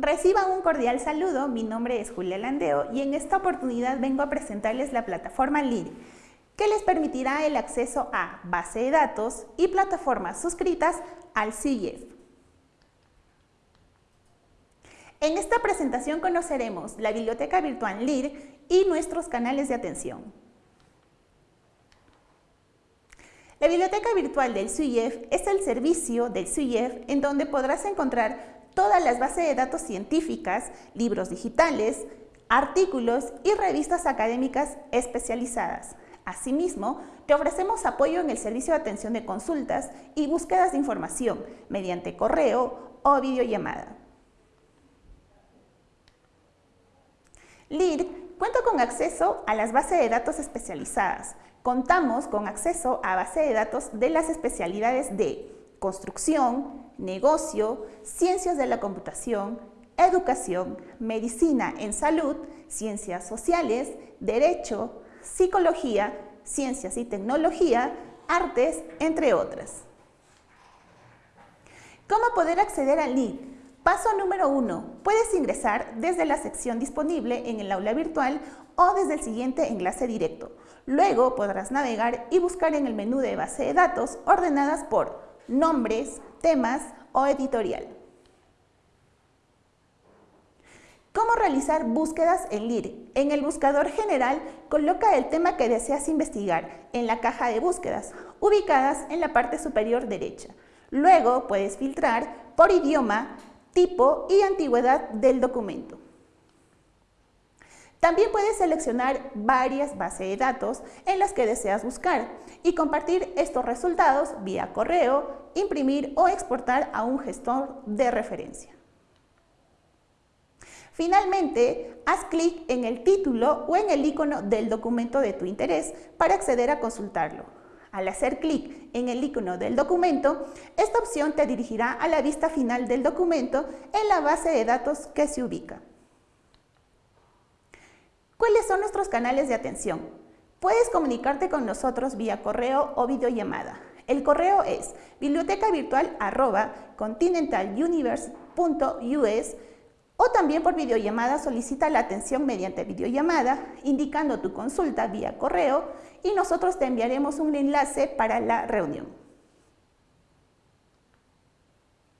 Reciban un cordial saludo, mi nombre es Julia Landeo y en esta oportunidad vengo a presentarles la plataforma LID, que les permitirá el acceso a base de datos y plataformas suscritas al CIEF. En esta presentación conoceremos la biblioteca virtual LID y nuestros canales de atención. La biblioteca virtual del CIEF es el servicio del CIEF en donde podrás encontrar todas las bases de datos científicas, libros digitales, artículos y revistas académicas especializadas. Asimismo, te ofrecemos apoyo en el servicio de atención de consultas y búsquedas de información mediante correo o videollamada. LID cuenta con acceso a las bases de datos especializadas. Contamos con acceso a base de datos de las especialidades de construcción, negocio, ciencias de la computación, educación, medicina en salud, ciencias sociales, derecho, psicología, ciencias y tecnología, artes, entre otras. ¿Cómo poder acceder al LID? Paso número uno. Puedes ingresar desde la sección disponible en el aula virtual o desde el siguiente enlace directo. Luego podrás navegar y buscar en el menú de base de datos ordenadas por nombres, temas o editorial. ¿Cómo realizar búsquedas en LIR? En el buscador general, coloca el tema que deseas investigar en la caja de búsquedas, ubicadas en la parte superior derecha. Luego puedes filtrar por idioma, tipo y antigüedad del documento. También puedes seleccionar varias bases de datos en las que deseas buscar y compartir estos resultados vía correo, imprimir o exportar a un gestor de referencia. Finalmente, haz clic en el título o en el icono del documento de tu interés para acceder a consultarlo. Al hacer clic en el icono del documento, esta opción te dirigirá a la vista final del documento en la base de datos que se ubica. ¿Cuáles son nuestros canales de atención? Puedes comunicarte con nosotros vía correo o videollamada. El correo es bibliotecavirtual.continentaluniverse.us o también por videollamada solicita la atención mediante videollamada indicando tu consulta vía correo y nosotros te enviaremos un enlace para la reunión.